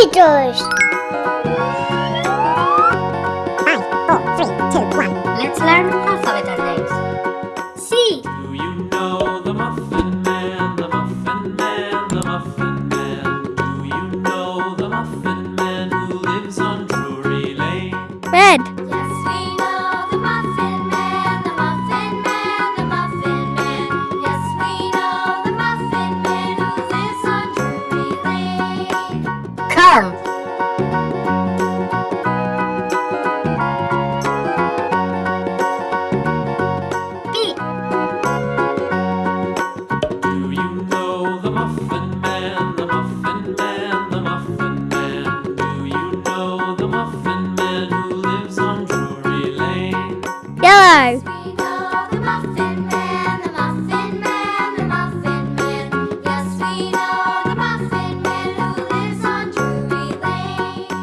Peters. Five, four, three, two, one. Let's learn alphabet names. C. Do you know the Muffin Corn. B. Do you know the Muffin Man, the Muffin Man, the Muffin Man? Do you know the Muffin Man who lives on Drury Lane? Yellow. We know the Muffin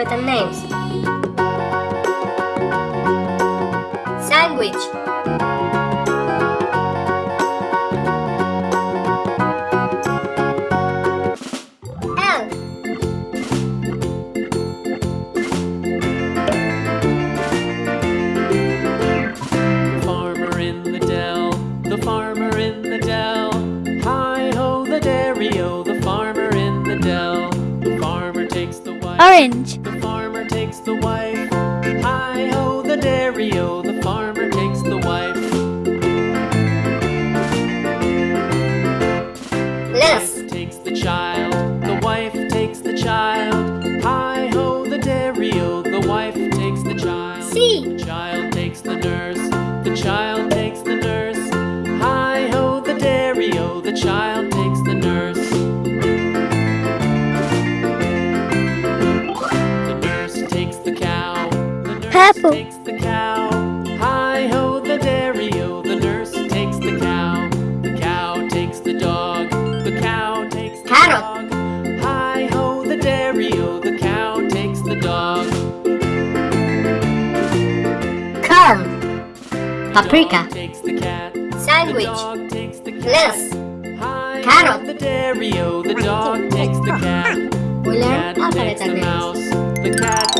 alphabet and names. Sandwich. L. The farmer in the dell, the farmer in the dell. Hi ho, the dairy o, the farmer in the dell. The farmer takes the wife. Orange. The takes the wife. Hi ho, the dairy o, the farmer takes the wife. Lettuce. Wife takes the child, the wife takes the child. Hi ho, the dairy o, the wife takes the child. C. The child takes the nurse, the child takes the nurse. Hi ho, the dairy o, the child Purple. takes the cow. Hi ho, the dairy o, the nurse takes the cow. The cow takes the dog, the cow takes the Carrot. dog. Hi ho, the dairy o, the cow takes the dog. Come. Paprika. Dog takes the cat. Sandwich. The dog takes the cat. Lettuce. Hi, Carrot. The dairy o, the dog takes the cat. We learn cat alphabet the mouse.